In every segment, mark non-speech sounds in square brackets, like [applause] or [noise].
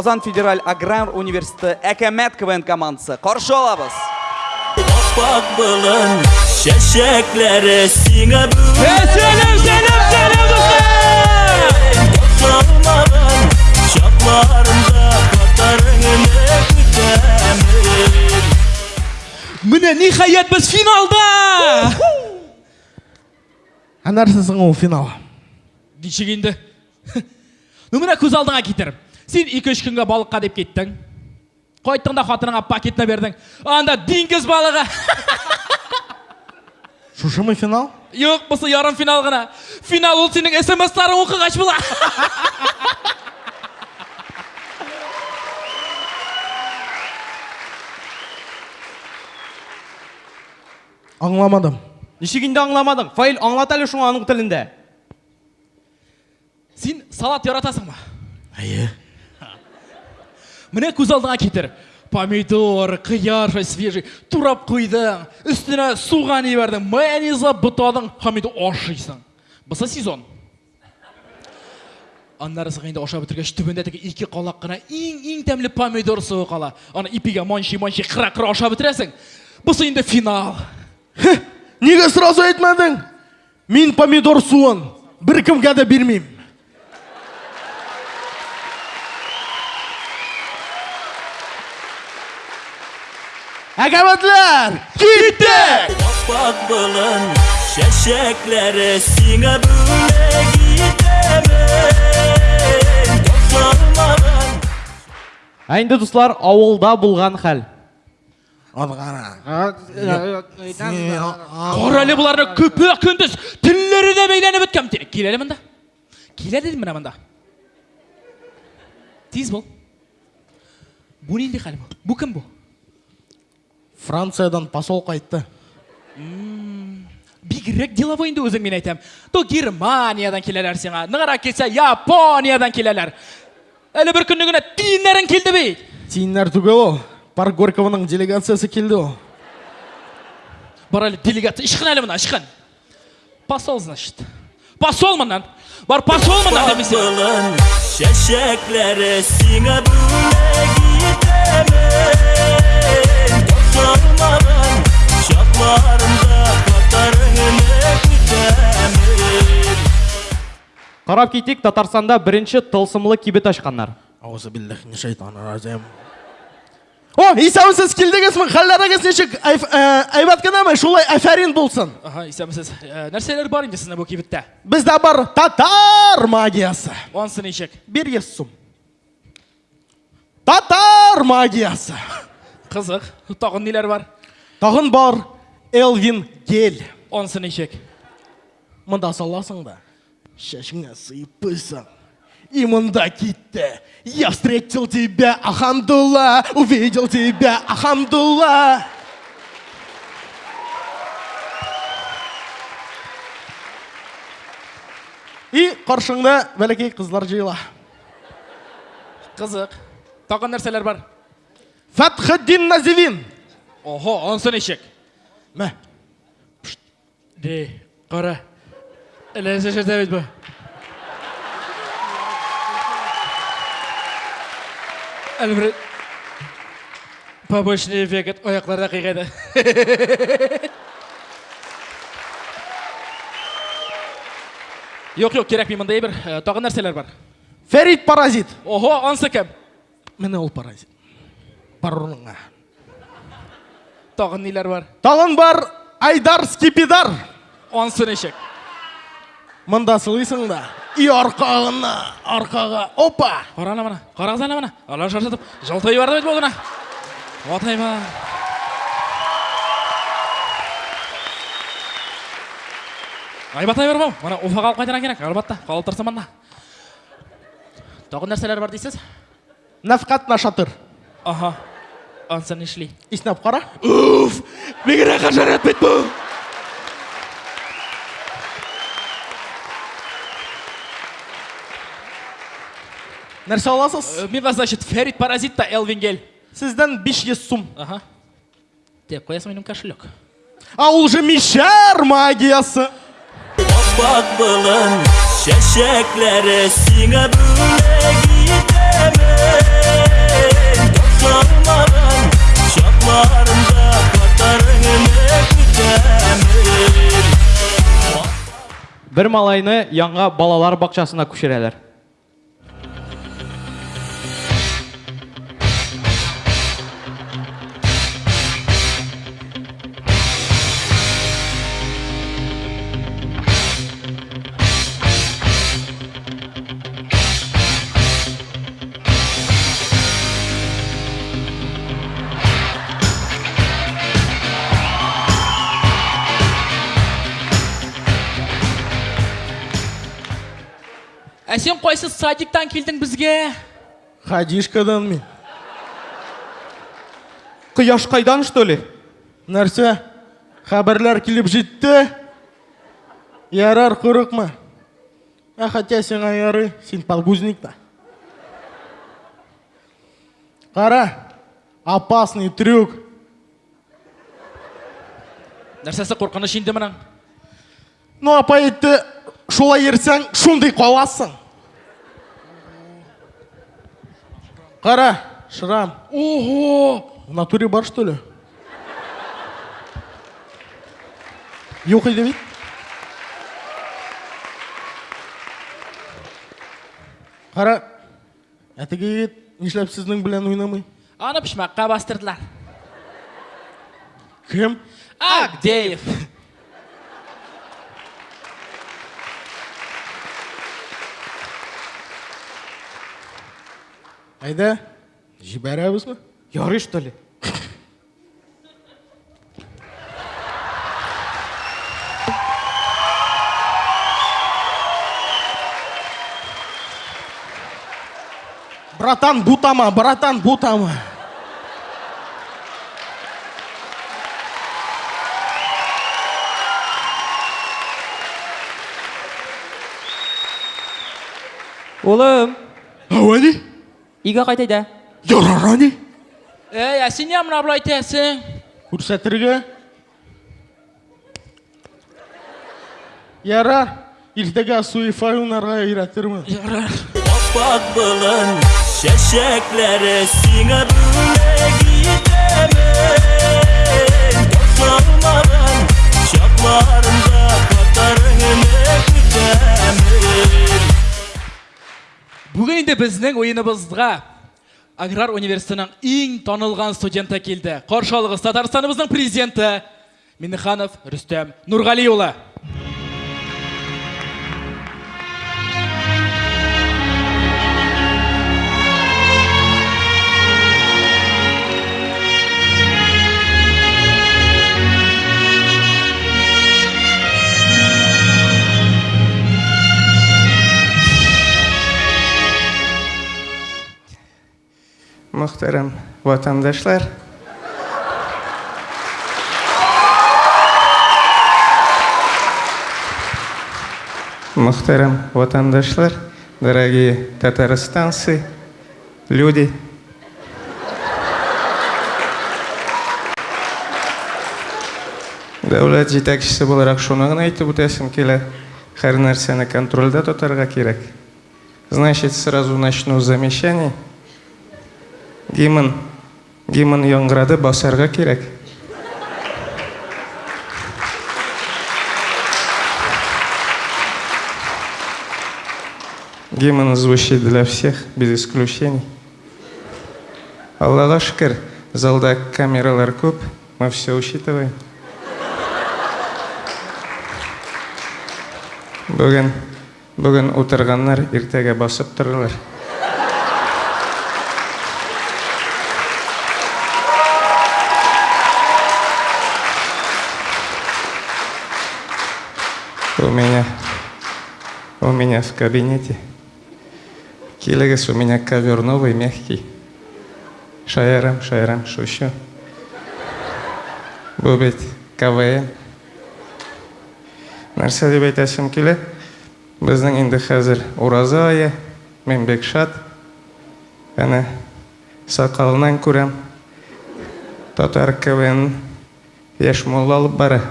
Лазан федераль аграр университеті әкәмәт КВН командасы. Қаршы алабыз. Бақ бұлын шәшәкләрі сиңа бүгін Сәлем, сәлем, сәлем достар! Тоқталмаған шақларымда қатарыңды күтемін Міне ниһаят біз финалда! Әнәрсісің ол финал. Ничек инде? [laughs] Ну міне көз алдыңа кетір. Сен екі үш күнге балыққа деп кеттің. Қойттың да хатыныңа пакетіне бердің. Анда диңгіз балығы. [laughs] Мы финал? Yok, бұсы ярым финал ғана. Финал ол сенің смс-ларың оқығаш бұла. [laughs] Аңламадым. Нишегинде аңламадың? Фаил аңлат әле шуңа аның тілінде. Сен салат яратасың ба? Әйе. Міне көз алдыңа кетір. Помидор, қияр, свежий, турап қойдың. Үстіне суға не бердің, майонезға бұтадың, хамиді ашисың. Бұсы сезон. Аннары сығында аша бітіргеш түбінде теге екі қалақ қана ең ең тәмлі помидор суы қала. Аны ипиге манши манши қыра қыра аша бітіресің. Бұсы енді финал. Неге сразу айтмадың? Мен помидор суын бір кімге де бермеймін. Әкәмәтлер, кеттік! Бақ бұлын шәшәкләрі сиңа бүгін етемін Тоқталмаған Ә инде дуслар, авылда булган хәл. Адғана. Қор әлі бұларны көпе күндіз тіллері де бейленіп өткем. Келелі мында. Келе дедім мына мында. Тез бол. Бұл ненде қалі бұл? Бұл кім бұл? Франциядан посол қайтты. Бигірек деловойынды өзің мен айтам. То Германиядан келелер сеңа, нығыра келсе Япониядан келелер. Әлі бір күнігіне тиінлерін келді бей. Тиіннер түгел ол. Парк Горькованың делегациясы келді ол. Бар әлі делегация, ішқын әлі мына, ішқын. Посол, значит. Посол мынан. Бар посол мынан демесе. Бұлын шәшәкләрі сиңа бүгін етемін Тоқталмаған шақларымда қатарыңды күтемін Қарап кетейік, Татарстанда бірінші тылсымлы кибет ашқандар. О, исәмсіз келдіңізмін, қалдарыңыз нешік айбат кінамай, шулай әфәрин болсын. Аха, исәмсіз. Нәрселер бар инде сіздің бұл кибетте? Бізде бар татар магиясы. Онсы нешек? Bir сум. Татар магиясы. Қызық. Тағын нелер бар? Тағын бар Элвин Гель. Онсы нешек? Мында саласың да, шашыңа сыйып қойсаң. И мында кетті. Я встретил тебя, Ахамдулла, увидел тебя, Ахамдулла. И қаршыңда бәлекей қызлар жиыла. Қызық. Тағын нәрселер бар? Фатхаддин Називин. Охо, онсы нешек? Мә, Де, қара. Ілесі жетеміз бі. Әлі бір побочный эффект аяқларда қиғайды. Yok yok керек мен мындай бір ә, тағы нәрселер бар. Ферит Паразит. Охо, онсы кім? Міне Бар орныңа. Тағы нелер бар? Тағын бар Айдар Скипидар. Онсы нешек? Мында сылайсың да. И арқағына, арқаға, опа! Қара ана мына, қарағыз ана мына. Ала шаршатып, жылтай барды бет болғына. Отай ба. Айбатай бар бау. Мына уфаға алып қайтаран керек, албатта. Қалып тұрса мында. Тағы нәрселер бар дейсіз? Нафқат нашатыр. Аха. Анса нешли. Иснап қара. Уф! Бегір аға жарат бет бұл. Нәрсе аласыз? Мен значит, Ферит Паразит та Элвин Гель. Сізден 500 сум. Ага. Деп қоясың менің кошелек. А ол же мишар магиясы. Бақ бұлын шәшәкләрі сиңа бір малайны яңа балалар бақшасына көшірәләр ә сен қойсы садиктан келдің бізге? Хадишкадан мен. Құяш қайдан что ли? Нәрсе? Хабарлар келіп жетті? Ярар қорықма а хотя сен аяры сен подгузник та қара опасный трюк. Нәрсесі қорқыныш енді мынаң ну апа етті шолай ерсең шондай қаласың қара шрам. Ого! В натуре бар что ли? Нюхай демейді қара әтеге кет нешләп сіздің білән ойнамай? Аны пішмаққа бастырдылар. Кім? Агдеев айда жібәрәбіз ма ярый что ли? Братан бутама братан бутама. Улым, ауани үйге қайтайда. ярарани ей ә сен не мына былай айтасың көрсәтірге ярар ертеге суифай ойнарға үйретірмін Аппақ бұлын шәшәкләре сиңа біздің ойынымызға аграр университетінің ең танылған студенті келді. Қоршалығыз татарстанымыздың президенті миниханов рүстем нұрғалиұлы. Muhterem vatandaşlar. Muhterem vatandaşlar, дорогие татарстанцы, люди. Дәулет жетекшісі боларақ шуны ғана айтып өтәсім келә. Һәр нәрсәне контрольдә тотарга кирәк. Значит, сразу начну с замечаний. Гимн, гимн яңгырады басарга кирәк. Гимн звучит для всех, без исключений. Аллаға шүкір, залда камералар көп, мы все учитываем. Бүгін, бүгін отырғаннар ертеге басып тұрылар. У меня, у меня в кабинете. Килогас, у меня ковер новый, мягкий. Шаярам, шаярам, шушу. Бұл бет КВН. Нәрсе деп айтасым келе, біздің енді қазір ораза айы, мен бек шат. Әне, сақалынан көрем, татар КВН еш молла алып бара.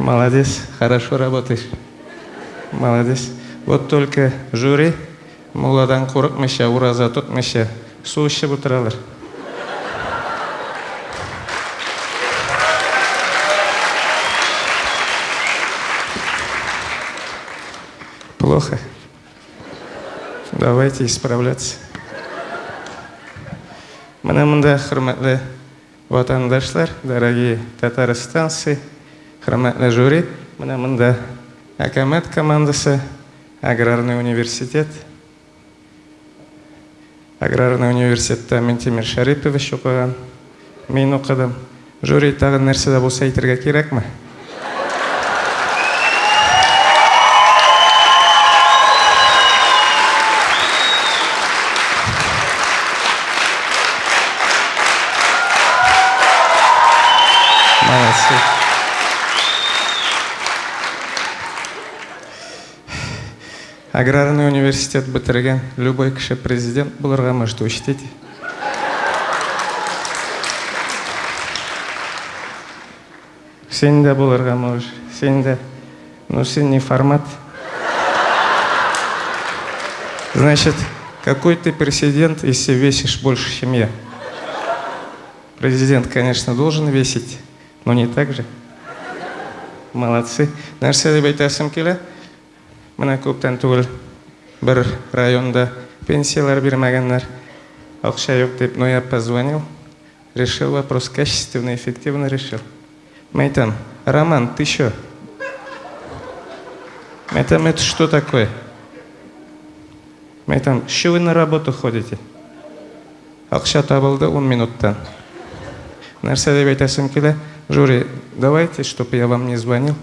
Молодец, хорошо работаешь. Молодец. вот только жюри моладан қорықмайша ураза тұтмайша су ішіп отыралар плохо давайте исправляться міне мында құрметті ватандашлар дорогие татарстанцы құрметті жюри міне мында әкәмәт командасы аграрный университет аграрный университетте ментимир шарипович оқыған мен оқыдым жюри тағы нәрсе болса әйтергә кирәкме? молодцы аграрный университет бітірген любой кіші президент боларға может учтите сен де боларға можешь сен де но сен не формат значит какой ты президент если весишь больше чем я президент конечно должен весить но не так же молодцы нәрсе деп айтасым келе мына көптен түгел бір районда пенсиялар бермәгәннәр акча юк дип но я позвонил решил вопрос качественно эффективно решил мен айтам роман ты мен айтам это что такое айтам что вы на работу ходите ақша табылды 10 минуттан нәрсе деп айтасым келе жюри давайте чтобы я вам не звонил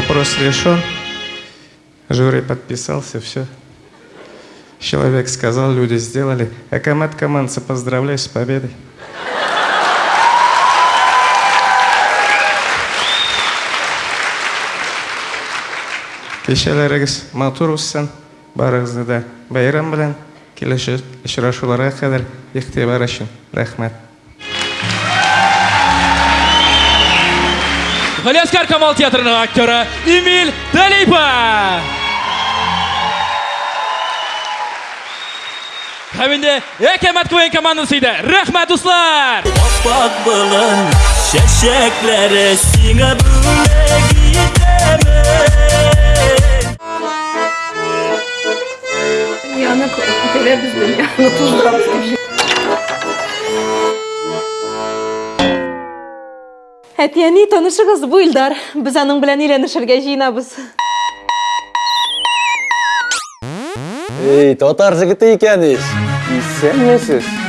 вопрос решен. Жюри подписался, все. Человек сказал, люди сделали. Акамат командцы, поздравляю с победой. Кешелеріңіз матур өссін, барыңызды да байрам белән келесі очрашуларға кадәр игътибар өчен рәхмәт. Галяскар Камал театрының актері Эмиль Далипа. Хәмінде Әкәмәт Квен командасыйды. Рәхмәт, дуслар! Аспак болын, шәшәкләре сиңа бүләк етәмен. Яны көйләп бізді, яны тұздырап Әтияни танышыгыз бу Илдар. Без аның белән өйләнешергә җыенабыз. Ей, татар жігіті екенсіз. Исәнмісіз?